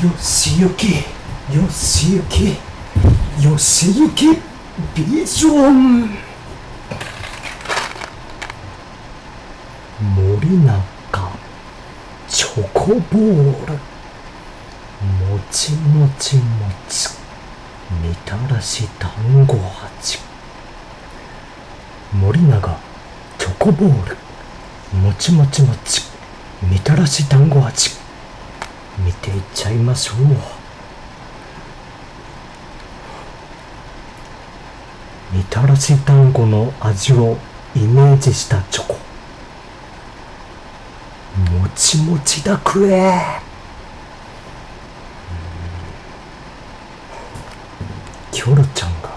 よしゆきよしゆきよしゆきビジョン。森中チョコボール。もちもちもち。みたらし団子味森永チョコボール。もちもちもち。みたらし団子味見ていっちゃいましょう。みたらし団子の味をイメージしたチョコ。もちもちだくえ。キョロちゃんが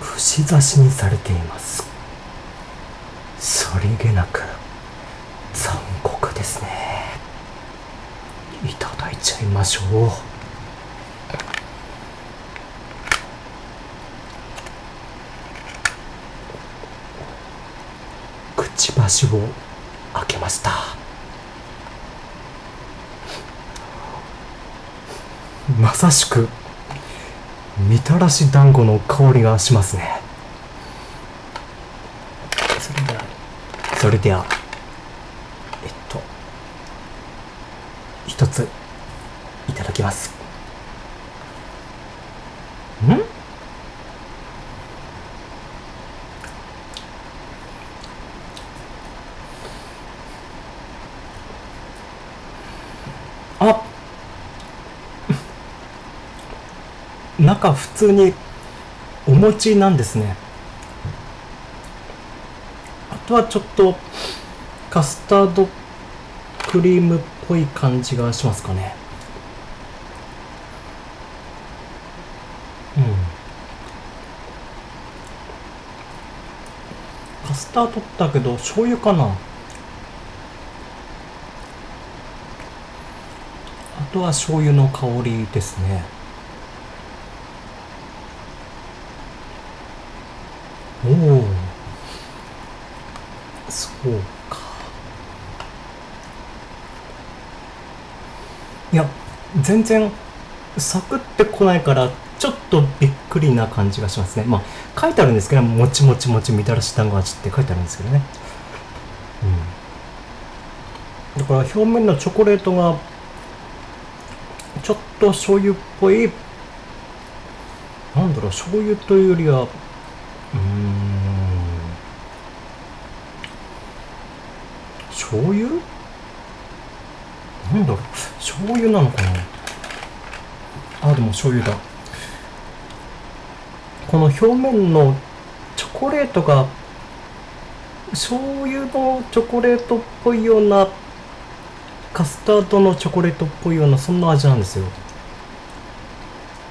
串刺しにされています。さりげなく残酷ですねちゃいましょう。くちばしを開けました。まさしくみたらし団子の香りがしますね。それではそれではえっと一ついただきます。ん？あ中普通にお餅なんですね。あとはちょっとカスタードクリームっぽい感じがしますかねうんカスタードだけど醤油かな？あとは醤油の香りですね。おおそうか。いや全然サクってこないからちょっとびっくりな感じがしますね。まあ書いてあるんですけどもちもちもちみたらし団子味って書いてあるんですけどね。うん。だから表面のチョコレートがちょっと醤油っぽいなんだろう醤油というよりはうーん。醤油？なんだろう。醤油なのかな。あでも醤油だ。この表面のチョコレートが醤油のチョコレートっぽいようなカスタードのチョコレートっぽいようなそんな味なんですよ。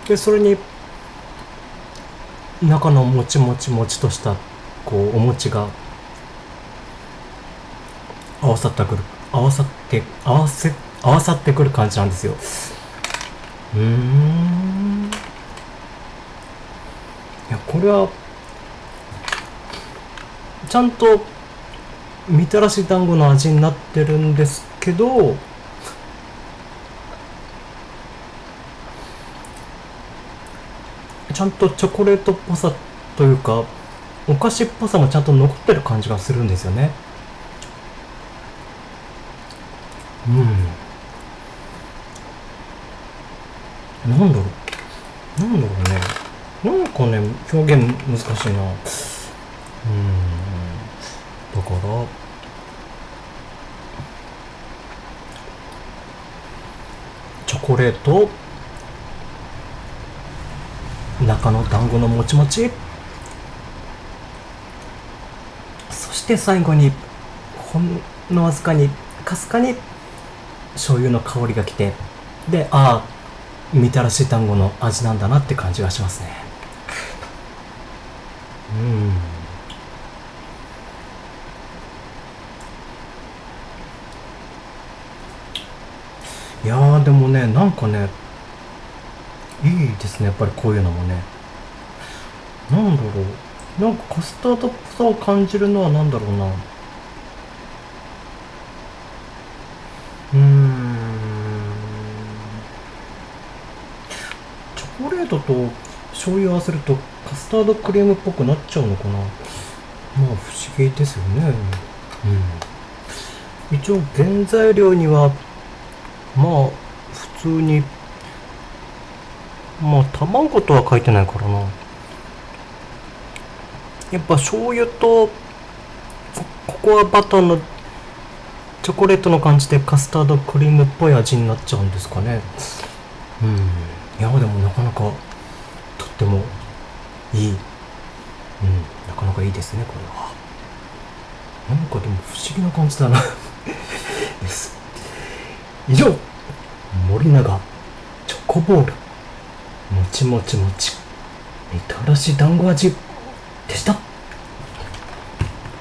でそれに中のもちもちもちとしたこうお餅が合わさってくる合わさって合わせ合わさってくる感じなんですよ。うん。いやこれはちゃんとみたらし団子の味になってるんですけどちゃんとチョコレートっぽさというかお菓子っぽさもちゃんと残ってる感じがするんですよね。うん。なんだろう。なんだろうね。なんかね表現難しいな。うん。だからチョコレート。中の団子のもちもち。そして最後にほんのわずかにかすかに醤油の香りがきて。でああみたらし団子の味なんだなって感じがしますね。いやーでもねなんかねいいですねやっぱりこういうのもね。なんだろう。なんかカスタードっぽさを感じるのはなんだろうな。うーん。コレートと醤油合わせるとカスタードクリームっぽくなっちゃうのかな？まあ不思議ですよね。うん。一応原材料にはまあ普通にまあ卵とは書いてないからな。やっぱ醤油とココアバターのチョコレートの感じでカスタードクリームっぽい味になっちゃうんですかね。うん。いやでもなかなかとってもいいですねこれは。なんかでも不思議な感じだな。です以上森永チョコボール。もちもちもち。みたらし団子味でした。